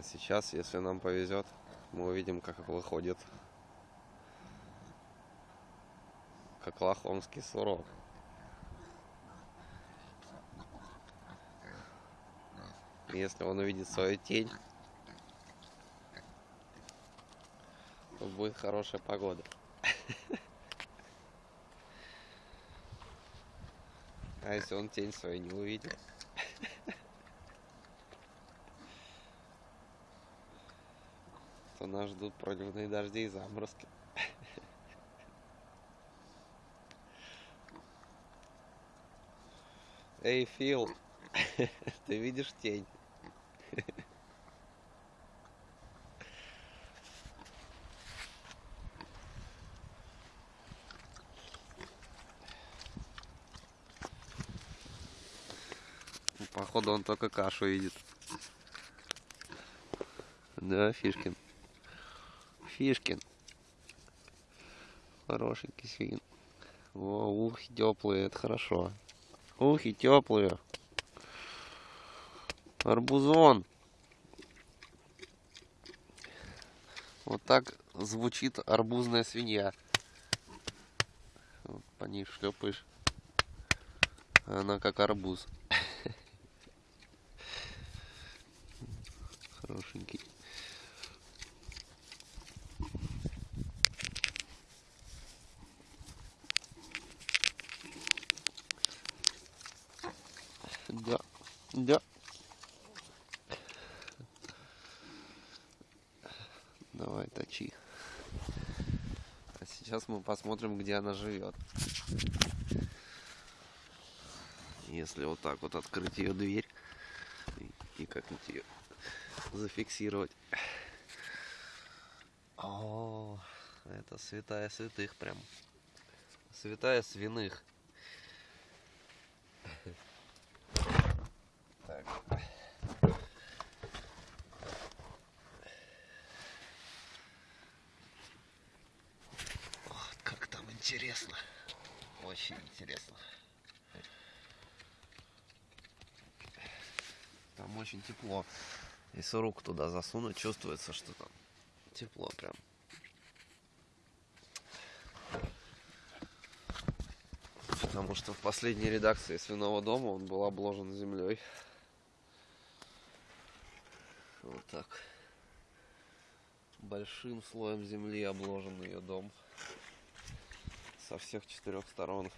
А сейчас, если нам повезет, мы увидим, как выходит как лохомский сурок. Если он увидит свою тень, то будет хорошая погода. А если он тень свою не увидит? То нас ждут проливные дожди и заморозки. Эй, Фил, ты видишь тень? Походу он только кашу видит. Да, Фишкин. Фишкин. Хорошенький свин. О, ухи теплые, это хорошо. Ухи теплые. Арбузон. Вот так звучит арбузная свинья. по ней шлепаешь. Она как арбуз. Хорошенький. Да, да. Давай, точи. А сейчас мы посмотрим, где она живет. Если вот так вот открыть ее дверь и, и как-нибудь ее зафиксировать. О, это святая святых прям. Святая свиных. Так. Вот как там интересно. Очень интересно. Там очень тепло. Если руку туда засунуть, чувствуется, что там тепло прям. Потому что в последней редакции свиного дома он был обложен землей. Вот так. Большим слоем земли обложен ее дом. Со всех четырех сторон.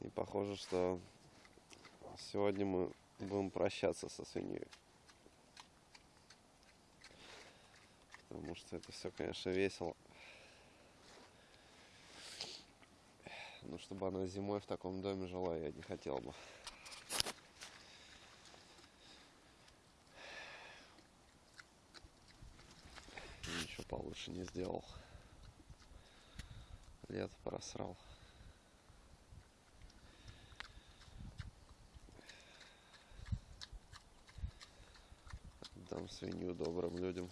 И похоже, что сегодня мы будем прощаться со свиньей. Потому что это все, конечно, весело. Но чтобы она зимой в таком доме жила, я не хотел бы. Получше не сделал. Лето просрал. Дам свинью добрым людям,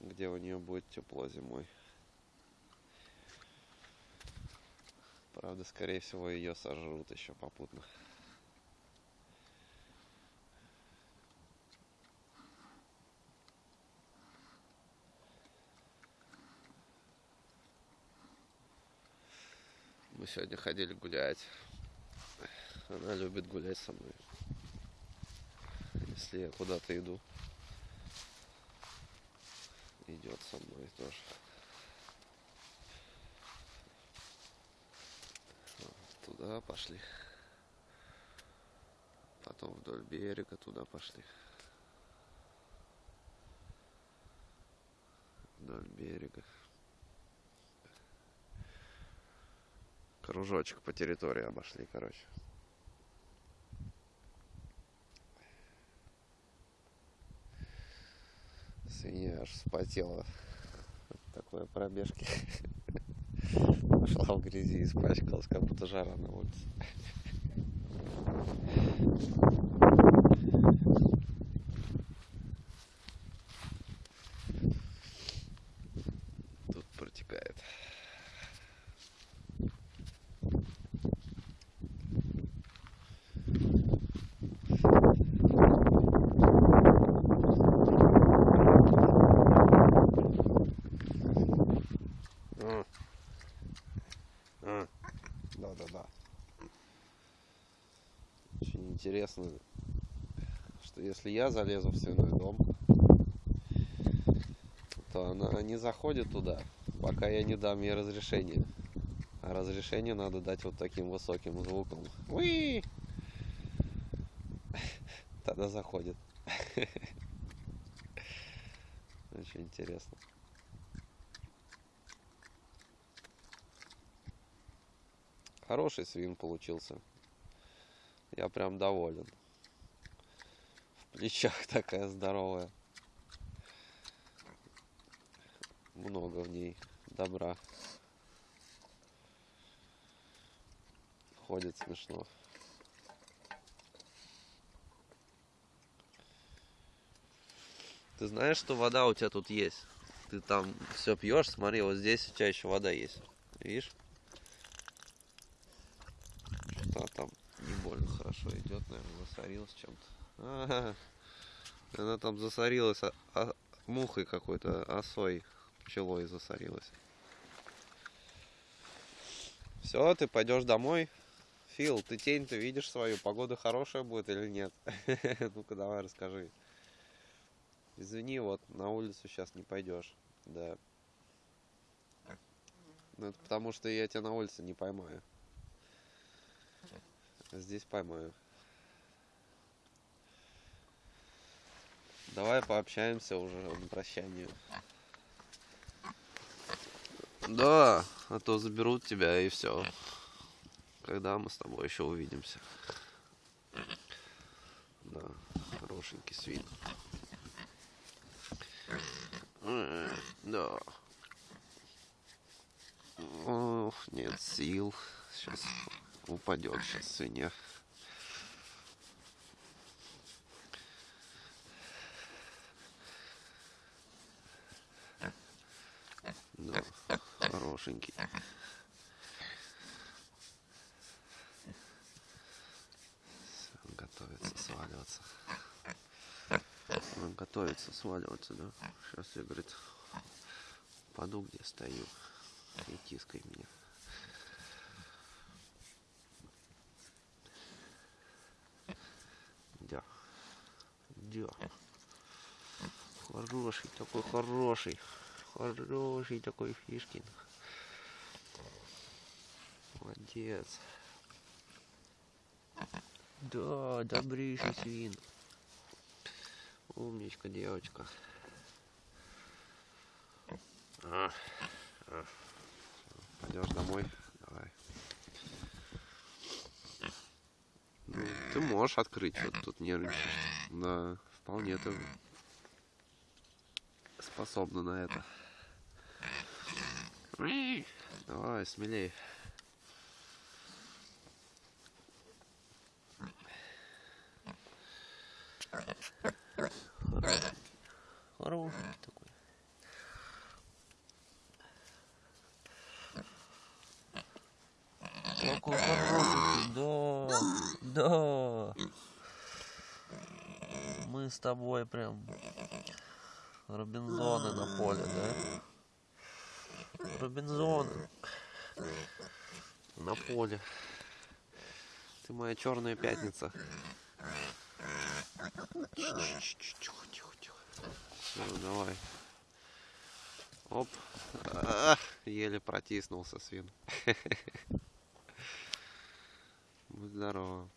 где у нее будет тепло зимой. Правда, скорее всего, ее сожрут еще попутно. Сегодня ходили гулять. Она любит гулять со мной. Если я куда-то иду, идет со мной тоже. Туда пошли. Потом вдоль берега туда пошли. Вдоль берега. Кружочек по территории обошли, короче. Свинья аж вспотела от такой пробежки. Пошла в грязи, испачкалась, как будто жара на улице. Да, да, да. Очень интересно, что если я залезу в свиной дом, то она не заходит туда, пока я не дам ей разрешение. А разрешение надо дать вот таким высоким звуком. Уи! Тогда заходит. Очень интересно. Хороший свин получился. Я прям доволен. В плечах такая здоровая. Много в ней добра. Ходит смешно. Ты знаешь, что вода у тебя тут есть? Ты там все пьешь, смотри, вот здесь у тебя еще вода есть. Видишь? Что там не больно хорошо идет, наверное, засорилась чем-то. Она там засорилась а, а, мухой какой-то, осой, пчелой засорилась. Все, ты пойдешь домой. Фил, ты тень-то видишь свою, погода хорошая будет или нет? Ну-ка давай расскажи. Извини, вот на улицу сейчас не пойдешь. Да. Ну это потому что я тебя на улице не поймаю. Здесь поймаю. Давай пообщаемся уже на прощание. Да, а то заберут тебя и все. Когда мы с тобой еще увидимся. Да, хорошенький свин. Да. Ох, нет сил. Сейчас упадет сейчас свинья. Да, хорошенький. Он готовится сваливаться. Он готовится сваливаться, да? Сейчас я, говорит, паду, где стою. И тискай меня. Да. Да. Хороший такой, хороший. Хороший такой Фишкин. Молодец. Да, добрейший свин. Умничка, девочка. А, а. Пойдешь домой? Давай. Ну, ты можешь открыть, вот тут нервничаешь. Да, вполне ты способна на это. Давай, смелее. Хороший такой. Какой хороший, да, да. Мы с тобой прям Робинзоны на поле, да? Робинзоны на поле. Ты моя черная пятница. Тихо, тихо, тихо. Ну, давай. Оп. А, еле протиснулся свин. Будь здорово.